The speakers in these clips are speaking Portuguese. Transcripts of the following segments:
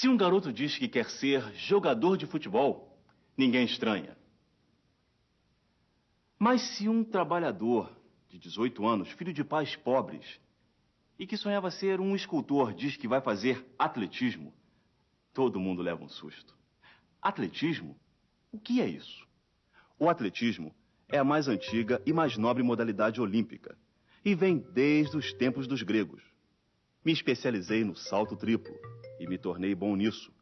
Se um garoto diz que quer ser jogador de futebol, ninguém estranha. Mas se um trabalhador de 18 anos, filho de pais pobres, e que sonhava ser um escultor, diz que vai fazer atletismo, todo mundo leva um susto. Atletismo? O que é isso? O atletismo é a mais antiga e mais nobre modalidade olímpica e vem desde os tempos dos gregos. Me especializei no salto triplo e me tornei bom nisso,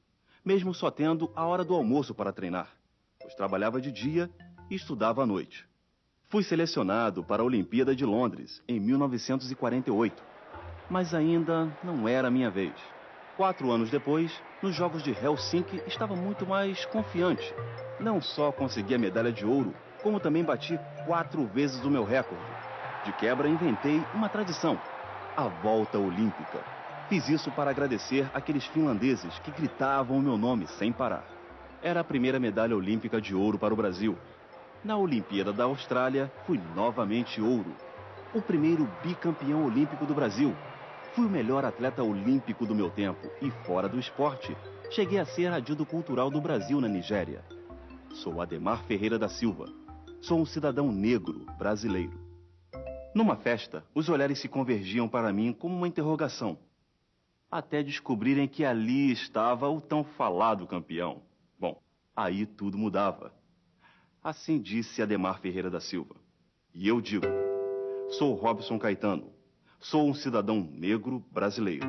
mesmo só tendo a hora do almoço para treinar, pois trabalhava de dia e estudava à noite. Fui selecionado para a Olimpíada de Londres em 1948, mas ainda não era minha vez. Quatro anos depois, nos Jogos de Helsinki, estava muito mais confiante. Não só consegui a medalha de ouro, como também bati quatro vezes o meu recorde. De quebra, inventei uma tradição: a volta olímpica. Fiz isso para agradecer aqueles finlandeses que gritavam o meu nome sem parar. Era a primeira medalha olímpica de ouro para o Brasil na Olimpíada da Austrália, fui novamente ouro. O primeiro bicampeão olímpico do Brasil. Fui o melhor atleta olímpico do meu tempo e, fora do esporte, cheguei a ser adido cultural do Brasil na Nigéria. Sou Ademar Ferreira da Silva. Sou um cidadão negro brasileiro. Numa festa, os olhares se convergiam para mim como uma interrogação. Até descobrirem que ali estava o tão falado campeão. Bom, aí tudo mudava. Assim disse Ademar Ferreira da Silva. E eu digo: sou Robson Caetano. Sou um cidadão negro brasileiro.